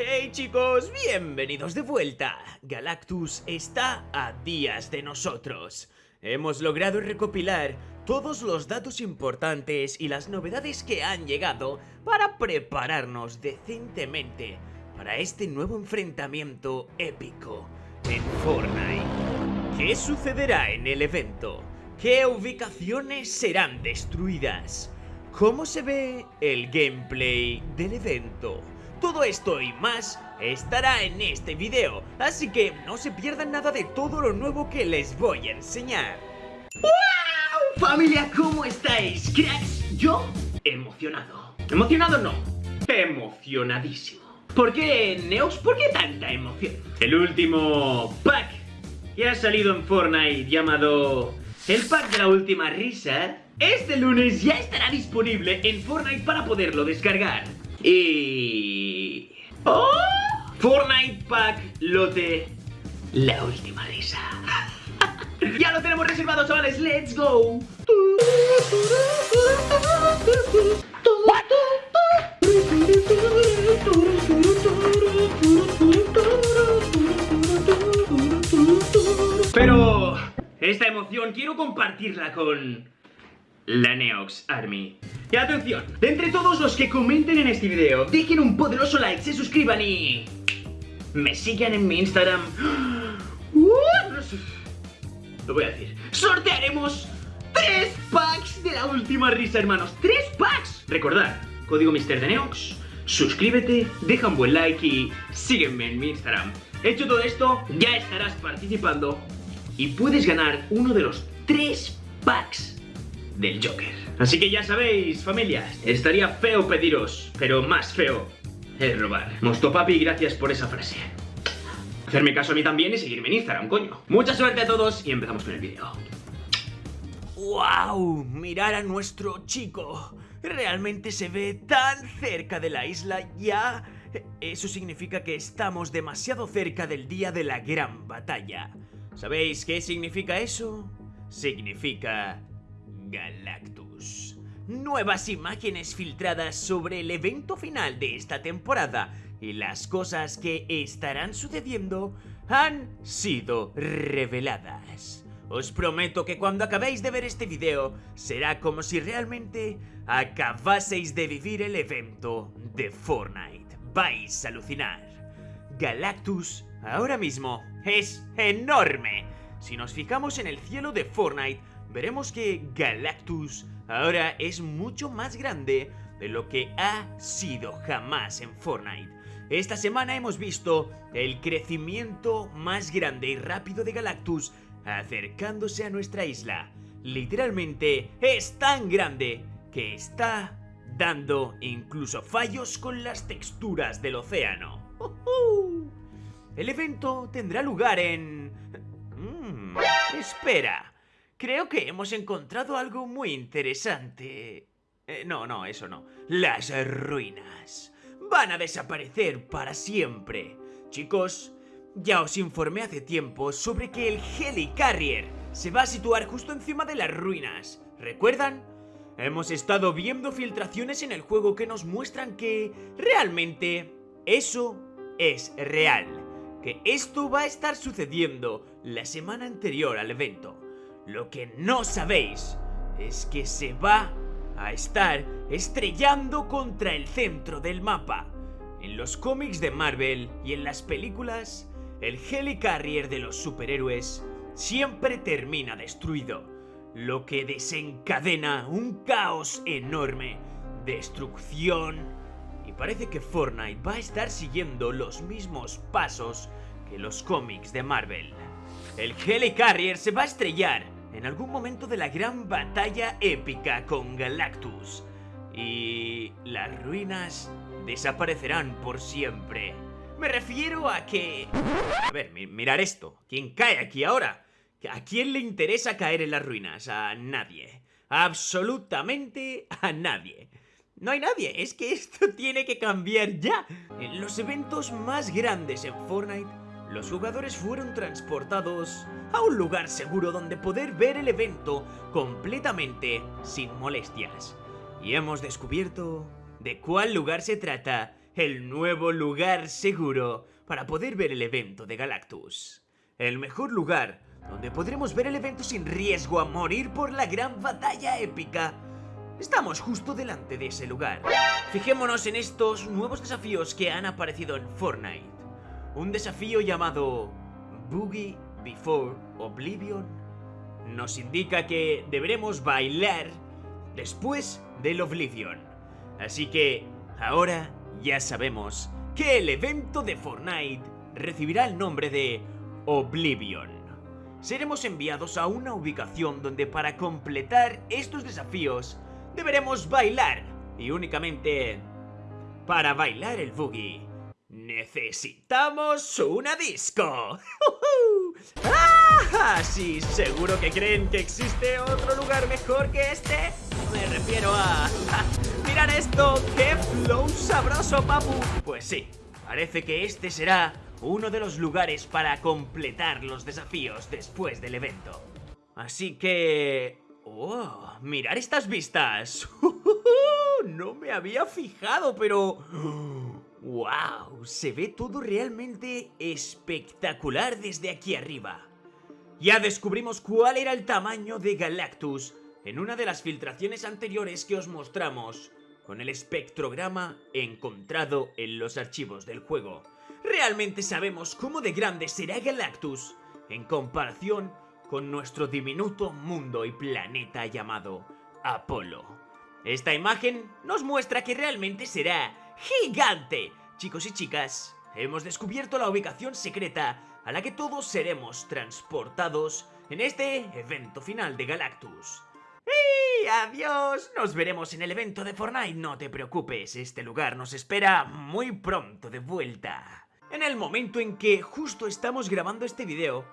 Hey chicos, bienvenidos de vuelta. Galactus está a días de nosotros. Hemos logrado recopilar todos los datos importantes y las novedades que han llegado para prepararnos decentemente para este nuevo enfrentamiento épico en Fortnite. ¿Qué sucederá en el evento? ¿Qué ubicaciones serán destruidas? ¿Cómo se ve el gameplay del evento? Todo esto y más estará en este video, así que no se pierdan nada de todo lo nuevo que les voy a enseñar. ¡Wow! Familia, ¿cómo estáis? Cracks, yo emocionado. Emocionado no, emocionadísimo. ¿Por qué, Neox? ¿Por qué tanta emoción? El último pack que ha salido en Fortnite llamado el pack de la última risa, este lunes ya estará disponible en Fortnite para poderlo descargar. Y... ¡Oh! Fortnite Pack Lote La Última Risa. ya lo tenemos reservado, chavales. ¡Let's go! Pero esta emoción quiero compartirla con la Neox Army. Y atención, de entre todos los que comenten en este video, dejen un poderoso like, se suscriban y... Me sigan en mi Instagram. Uh, Lo voy a decir. Sortearemos tres packs de la última risa, hermanos. ¡Tres packs! Recordad, código Mister de Neox, suscríbete, deja un buen like y sígueme en mi Instagram. Hecho todo esto, ya estarás participando y puedes ganar uno de los tres packs del Joker. Así que ya sabéis, familia, estaría feo pediros, pero más feo es robar. Mosto papi, gracias por esa frase. Hacerme caso a mí también y seguirme en Instagram, coño. Mucha suerte a todos y empezamos con el vídeo. ¡Wow! Mirar a nuestro chico. Realmente se ve tan cerca de la isla ya. Eso significa que estamos demasiado cerca del día de la gran batalla. ¿Sabéis qué significa eso? Significa Galactus. Nuevas imágenes filtradas sobre el evento final de esta temporada y las cosas que estarán sucediendo han sido reveladas. Os prometo que cuando acabéis de ver este video será como si realmente acabaseis de vivir el evento de Fortnite. Vais a alucinar. Galactus ahora mismo es enorme. Si nos fijamos en el cielo de Fortnite, veremos que Galactus ahora es mucho más grande de lo que ha sido jamás en Fortnite. Esta semana hemos visto el crecimiento más grande y rápido de Galactus acercándose a nuestra isla. Literalmente es tan grande que está dando incluso fallos con las texturas del océano. El evento tendrá lugar en... Mm, espera, Creo que hemos encontrado algo muy interesante. Eh, no, no, eso no. Las ruinas. Van a desaparecer para siempre. Chicos, ya os informé hace tiempo sobre que el Helicarrier se va a situar justo encima de las ruinas. ¿Recuerdan? Hemos estado viendo filtraciones en el juego que nos muestran que realmente eso es real. Que esto va a estar sucediendo la semana anterior al evento. Lo que no sabéis es que se va a estar estrellando contra el centro del mapa. En los cómics de Marvel y en las películas, el Helicarrier de los superhéroes siempre termina destruido, lo que desencadena un caos enorme, destrucción, y parece que Fortnite va a estar siguiendo los mismos pasos que los cómics de Marvel. El Helicarrier se va a estrellar en algún momento de la gran batalla épica con Galactus. Y las ruinas desaparecerán por siempre. Me refiero a que... A ver, mirar esto. ¿Quién cae aquí ahora? ¿A quién le interesa caer en las ruinas? A nadie. Absolutamente a nadie. No hay nadie, es que esto tiene que cambiar ya. En los eventos más grandes en Fortnite los jugadores fueron transportados a un lugar seguro donde poder ver el evento completamente sin molestias. Y hemos descubierto de cuál lugar se trata el nuevo lugar seguro para poder ver el evento de Galactus. El mejor lugar donde podremos ver el evento sin riesgo a morir por la gran batalla épica. Estamos justo delante de ese lugar. Fijémonos en estos nuevos desafíos que han aparecido en Fortnite. Un desafío llamado Boogie Before Oblivion nos indica que deberemos bailar después del Oblivion. Así que ahora ya sabemos que el evento de Fortnite recibirá el nombre de Oblivion. Seremos enviados a una ubicación donde para completar estos desafíos deberemos bailar y únicamente para bailar el boogie necesitamos una disco. ¡Ah! Sí, seguro que creen que existe otro lugar mejor que este. Me refiero a... ¡Mirad esto! ¡Qué flow sabroso, papu! Pues sí, parece que este será uno de los lugares para completar los desafíos después del evento. Así que... ¡Oh! ¡Mirad estas vistas! No me había fijado, pero... ¡Wow! Se ve todo realmente espectacular desde aquí arriba. Ya descubrimos cuál era el tamaño de Galactus en una de las filtraciones anteriores que os mostramos con el espectrograma encontrado en los archivos del juego. Realmente sabemos cómo de grande será Galactus en comparación con nuestro diminuto mundo y planeta llamado Apolo. Esta imagen nos muestra que realmente será gigante. Chicos y chicas, hemos descubierto la ubicación secreta a la que todos seremos transportados en este evento final de Galactus. ¡Y adiós! Nos veremos en el evento de Fortnite, no te preocupes, este lugar nos espera muy pronto de vuelta. En el momento en que justo estamos grabando este video,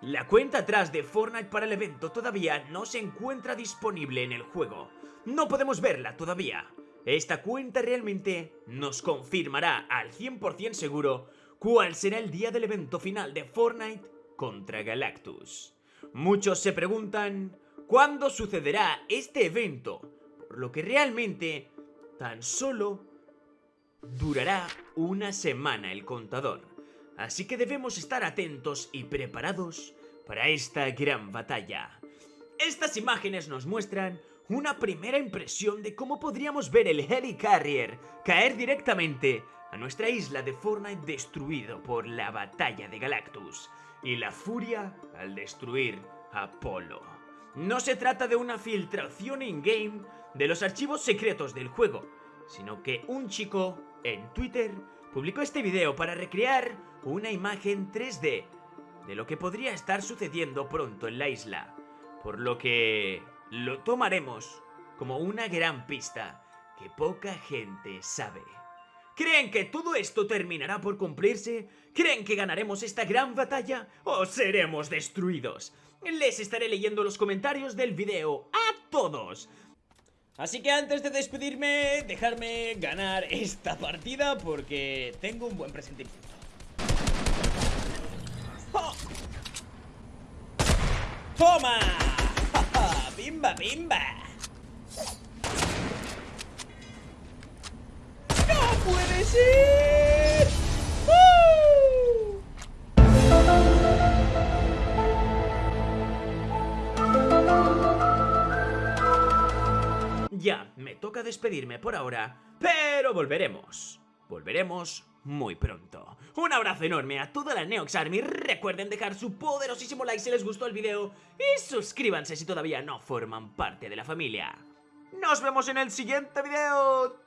la cuenta atrás de Fortnite para el evento todavía no se encuentra disponible en el juego. No podemos verla todavía. Esta cuenta realmente nos confirmará al 100% seguro cuál será el día del evento final de Fortnite contra Galactus. Muchos se preguntan cuándo sucederá este evento, por lo que realmente tan solo durará una semana el contador. Así que debemos estar atentos y preparados para esta gran batalla. Estas imágenes nos muestran una primera impresión de cómo podríamos ver el Helicarrier caer directamente a nuestra isla de Fortnite destruido por la batalla de Galactus y la furia al destruir Apolo. No se trata de una filtración in-game de los archivos secretos del juego, sino que un chico en Twitter publicó este video para recrear una imagen 3D de lo que podría estar sucediendo pronto en la isla, por lo que lo tomaremos como una gran pista que poca gente sabe. ¿Creen que todo esto terminará por cumplirse? ¿Creen que ganaremos esta gran batalla? ¿O seremos destruidos? Les estaré leyendo los comentarios del video a todos. Así que antes de despedirme, dejarme ganar esta partida porque tengo un buen presentimiento. ¡Oh! ¡Toma! ¡Bimba, bimba! ¡No puede ser! Ya, me toca despedirme por ahora, pero volveremos. Volveremos muy pronto. Un abrazo enorme a toda la Neox Army. Recuerden dejar su poderosísimo like si les gustó el video y suscríbanse si todavía no forman parte de la familia. Nos vemos en el siguiente video.